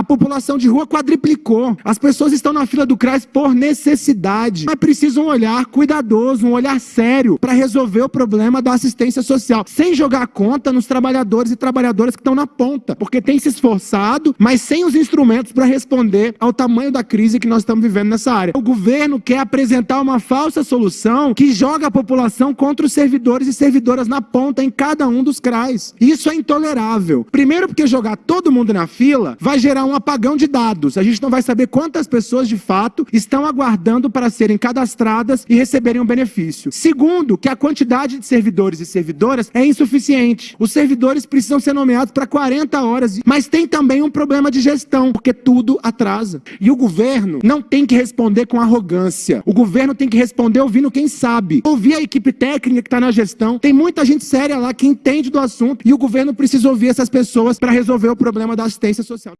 A população de rua quadriplicou. As pessoas estão na fila do CRAS por necessidade. Mas precisam um olhar cuidadoso, um olhar sério para resolver o problema da assistência social, sem jogar conta nos trabalhadores e trabalhadoras que estão na ponta, porque tem se esforçado, mas sem os instrumentos para responder ao tamanho da crise que nós estamos vivendo nessa área. O governo quer apresentar uma falsa solução que joga a população contra os servidores e servidoras na ponta em cada um dos CRAs. Isso é intolerável. Primeiro porque jogar todo mundo na fila vai gerar um apagão de dados. A gente não vai saber quantas pessoas de fato estão aguardando para serem cadastradas e receberem um benefício. Segundo, que a quantidade de servidores e servidoras é insuficiente. Os servidores precisam ser nomeados para 40 horas, mas tem também um problema de gestão, porque tudo atrasa. E o governo não tem que responder com arrogância. O governo tem que responder ouvindo quem sabe. Ouvir a equipe técnica que está na gestão. Tem muita gente séria lá que entende do assunto e o governo precisa ouvir essas pessoas para resolver o problema da assistência social.